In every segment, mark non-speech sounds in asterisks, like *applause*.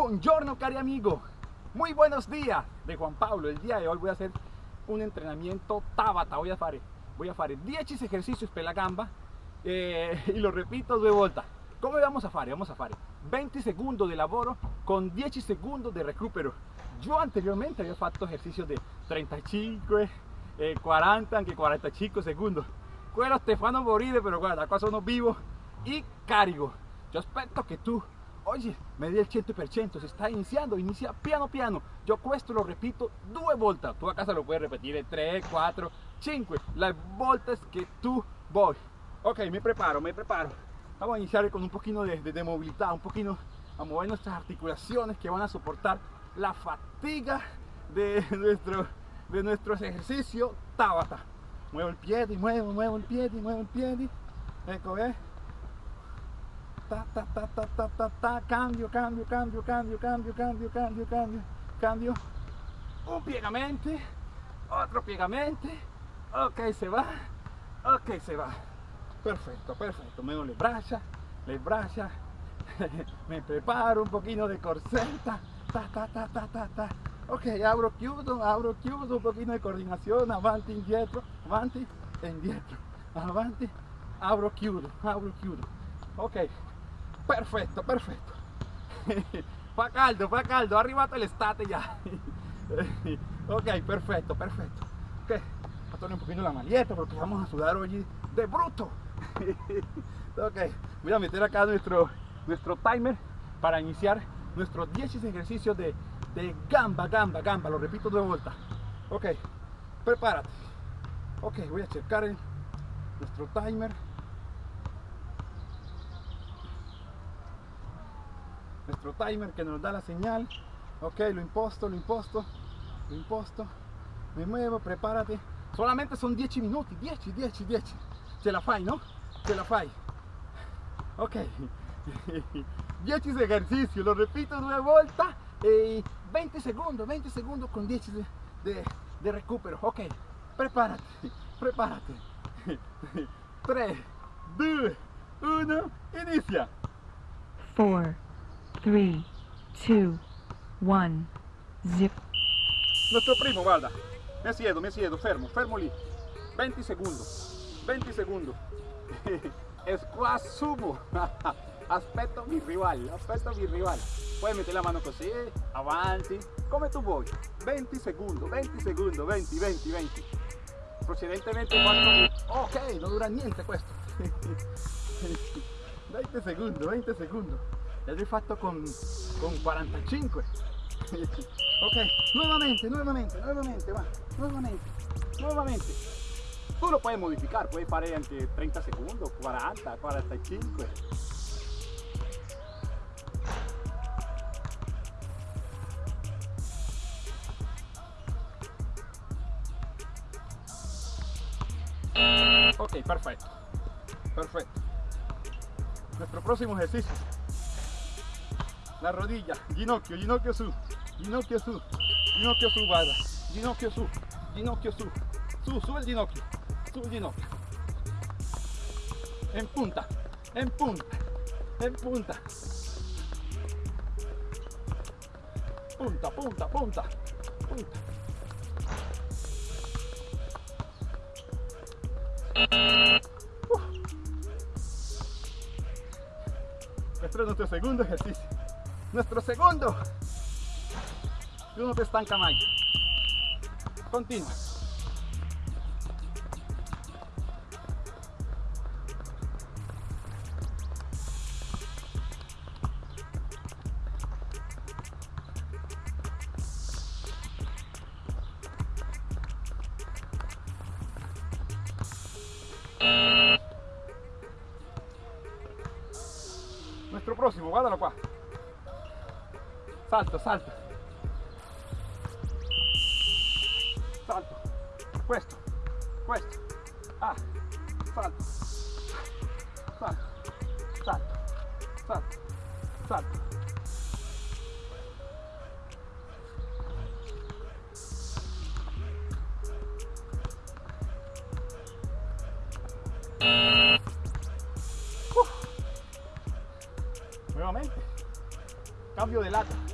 Buongiorno cari amigo, muy buenos días de Juan Pablo. El día de hoy voy a hacer un entrenamiento Tabata. Voy a hacer, voy a hacer 10 ejercicios per la gamba eh, *laughs* y lo repito due volte. Come vamos a fare? Vamos a fare 20 segundos de lavoro con 10 segundos de recupero. Yo anteriormente había fatto ejercicios de 35, eh, 40, anche 45 segundos. Quello te fanno morire, pero guarda, qua sono vivo y carico. Yo aspetto que tú Oye, me di el 100%, se está iniciando, inicia piano piano. Yo questo lo repito due volte. Tú a casa lo puedes repetir 3, 4, 5. Las voltas que tú voy. Ok, me preparo, me preparo. Vamos a iniciar con un poquito de, de, movilidad, un poquito a mover nuestras articulaciones que van a soportar la fatiga de nuestro, de nuestros ejercicios Tabata. Muevo el pie y muevo, muevo el pie y muevo el pie. Ecco, ta, ta, ta, ta, ta, ta, ta, cambio, cambio, cambio, cambio, cambio, cambio, cambio, cambio, cambio, un piegamento, otro piegamento, ok se va, ok se va, perfecto, perfecto, me le braccia, le braccia, *laughs* me preparo un poquito de corseta, ta, ta, ta, ta, ta, ta, ok, abro, chiudo, abro, chiudo, un poquito de coordinación, avanti, indietro, avanti, indietro, avanti, abro, chiudo, abro, chiudo, ok, perfetto perfetto fa *laughs* caldo fa caldo è arrivato l'estate già *laughs* ok perfetto perfetto ok torno un poquito la maglietta porque vamos a sudar hoy de bruto. *laughs* Ok voy a meter acá nuestro nuestro timer para iniciar nuestros 10 ejercicios de, de gamba gamba gamba. Lo repito dos vueltas ok prepárate. Ok voy a checar el, nuestro timer nuestro timer que nos da la señal. Ok lo imposto lo imposto lo imposto. Me muevo prepárate. Solamente son 10 minutos 10 10 10 ce la fai no ce la fai. Ok. *laughs* 10 ejercicios lo repito una vuelta. Y 20 segundos 20 segundos con 10 de, de, de recupero. Ok prepárate *laughs* prepárate. 3 2 1 inicia. 4, 3, 2, 1, 0. Nuestro primo, guarda. Me siedo, me siedo, fermo, fermo lì. 20 segundos, 20 segundos. *laughs* Squat sumo. *laughs* Aspetto mi rival, aspetto mi rival. Puoi mettere la mano così, avanti, come tu vuoi. 20 segundos, 20 segundos, 20, 20, 20. Precedentemente fatto... Ok, non dura niente questo. 20 *laughs* segundos, 20 segundos. Ya lo he fatto con, con 45. *laughs* ok, nuevamente, nuevamente, nuevamente, va, nuevamente, nuevamente. Tú lo puedes modificar, puedes parar entre 30 segundos, 40, 45. Ok, perfecto. Perfecto. Nuestro próximo ejercicio. La rodilla, ginocchio, ginocchio su, ginocchio su, ginocchio su, guarda, ginocchio su, ginocchio su, su, su el ginocchio, su el ginocchio. En punta, en punta, en punta. Punta, punta, punta, punta. Uf. Este es nuestro segundo ejercicio. Nuestro segundo, de uno de estancamento. Continua. Nuestro próximo, Guadalajara. Salto, salto. Salto. Questo. Questo. Ah. Salto. Salto. Salto. Salto. Salto. Uf. Nuevamente. Cambio de lata.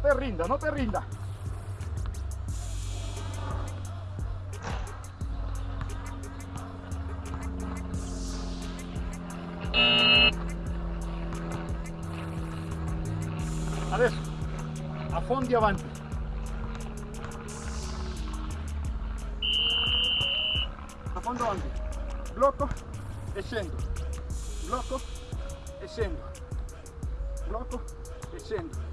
Te rinda, no te rinda. Adesso, affondi avanti. Affondo avanti. Blocco e scendo. Blocco e scendo. Blocco e scendo.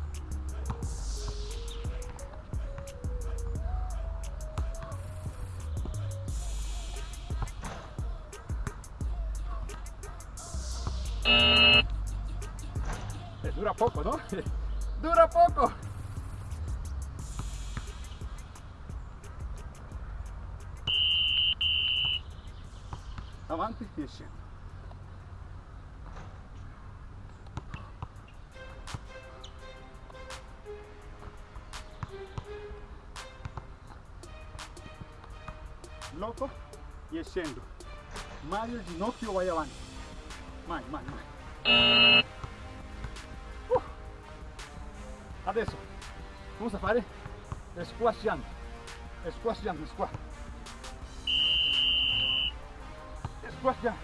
Poco, ¿no? *laughs* Dura poco. Avanti e scendo. Blocco e scendo. Mai il ginocchio vai avanti. Mai, mai, mai. Adesso vamos a fare squash jump. Squash jump, squash. Squash jump.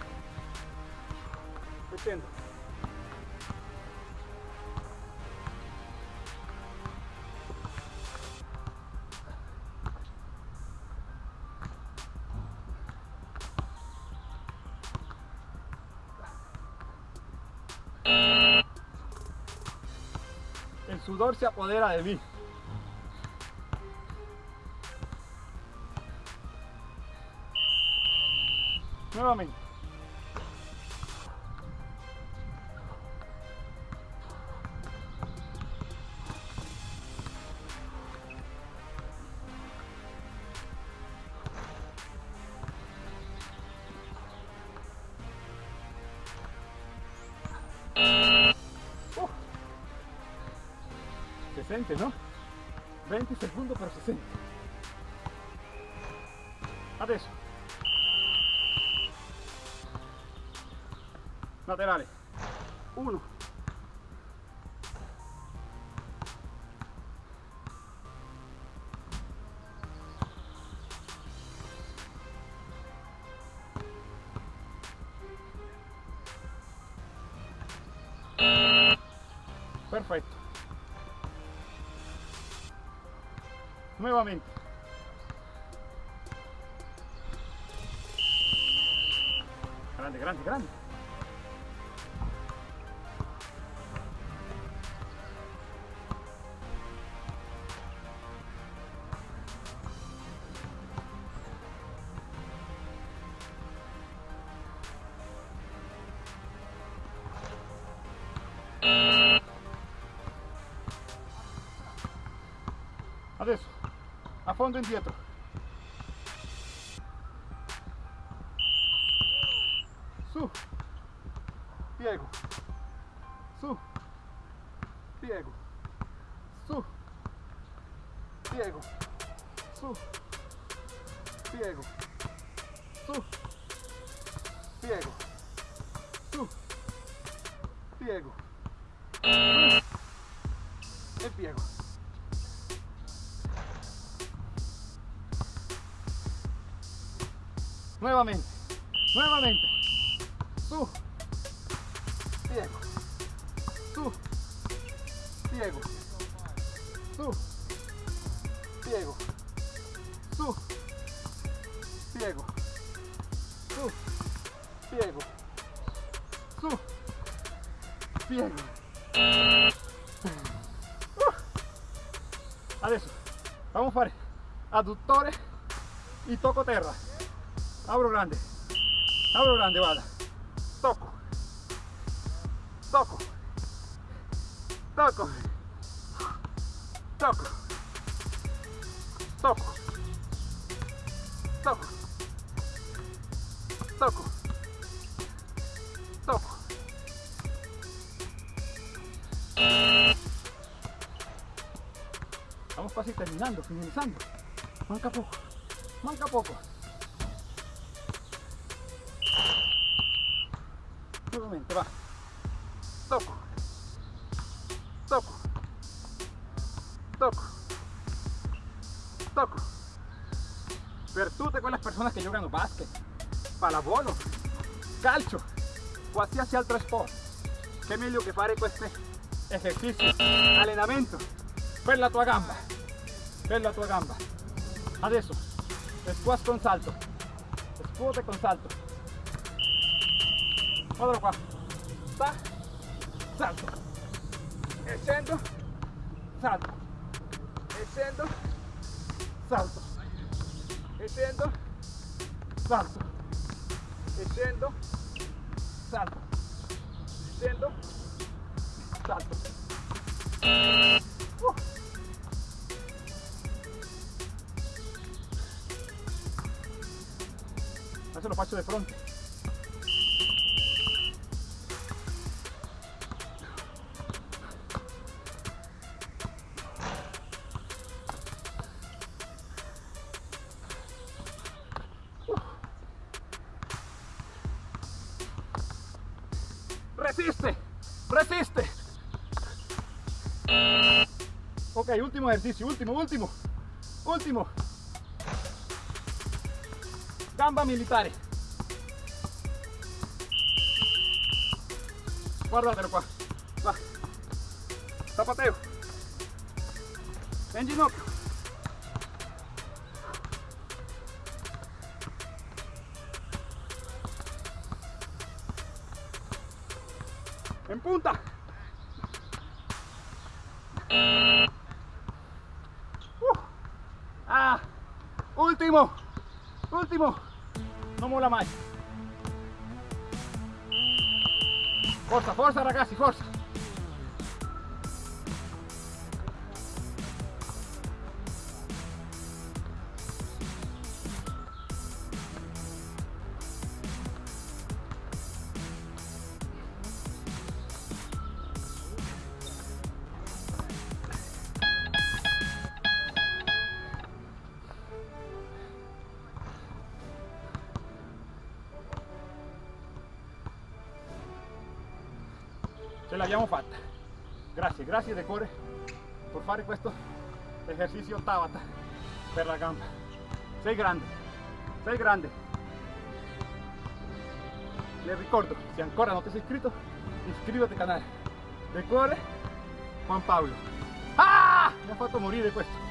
Sudor se apodera de mí. Nuevamente. 60, ¿no? 20 segundos para 60. Adesso. Laterale. 1. 5 Nuevamente. Grande, grande, grande. A fondo indietro. Su, piego, su, piego, su, piego, su, piego, Nuevamente. Nuevamente. Tú. Diego. Tú. Diego. Tú. Diego. Tú. Diego. Tú. Diego. Tú. Diego. Uh. Adesso, vamos a fare adduttore y toco terra. Abro grande. Abro grande, vada. Toco. Toco. Toco. Toco. Toco. Toco. Toco. Toco. Vamos casi terminando, finalizando. Manca poco. Manca poco. Tocco. Per tutte quelle persone che giocano basket, pallavolo, calcio, qualsiasi altro sport, che meglio che fare questi esercizi, allenamento per la tua gamba, per la tua gamba. Adesso, squat con salto, squat con salto. Guardalo qua, sta, salto, e salto, e salto, e scendo, salto, e scendo, salto, e scendo, salto. Uh. Adesso lo faccio di fronte. Último ejercicio, último, último, último. Gamba militare. Guardatelo qua. Va. Zapateo. En ginocchio. En punta. Ah, último, último. No mola más. Forza, forza ragazzi, forza. Ce l'abbiamo fatta grazie grazie di cuore per fare questo esercizio Tabata per la gamba. Sei grande sei grande. Le ricordo se ancora non ti sei iscritto iscriviti al canale. Di cuore Juan Paolo ah mi ha fatto morire questo